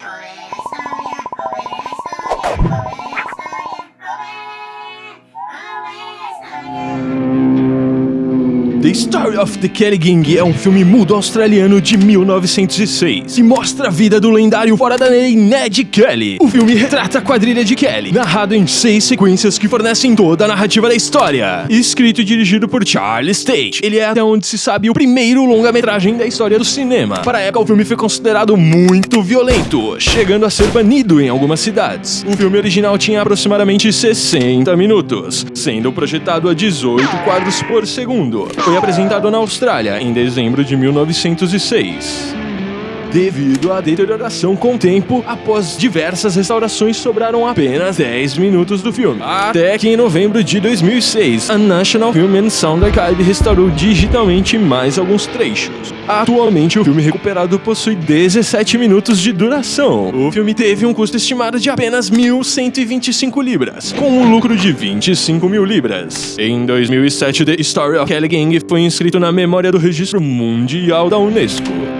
Please. The Story of the Kelly Gang é um filme mudo australiano de 1906 que mostra a vida do lendário fora da lei Ned Kelly. O filme retrata a quadrilha de Kelly, narrado em seis sequências que fornecem toda a narrativa da história. Escrito e dirigido por Charles Stage, ele é até onde se sabe o primeiro longa-metragem da história do cinema. Para a época, o filme foi considerado muito violento, chegando a ser banido em algumas cidades. O filme original tinha aproximadamente 60 minutos, sendo projetado a 18 quadros por segundo. Foi apresentado na Austrália em dezembro de 1906. Devido à deterioração com o tempo, após diversas restaurações, sobraram apenas 10 minutos do filme. Até que em novembro de 2006, a National Film and Sound Archive restaurou digitalmente mais alguns trechos. Atualmente, o filme recuperado possui 17 minutos de duração. O filme teve um custo estimado de apenas 1.125 libras, com um lucro de 25 mil libras. Em 2007, The Story of Kelly Gang foi inscrito na memória do Registro Mundial da Unesco.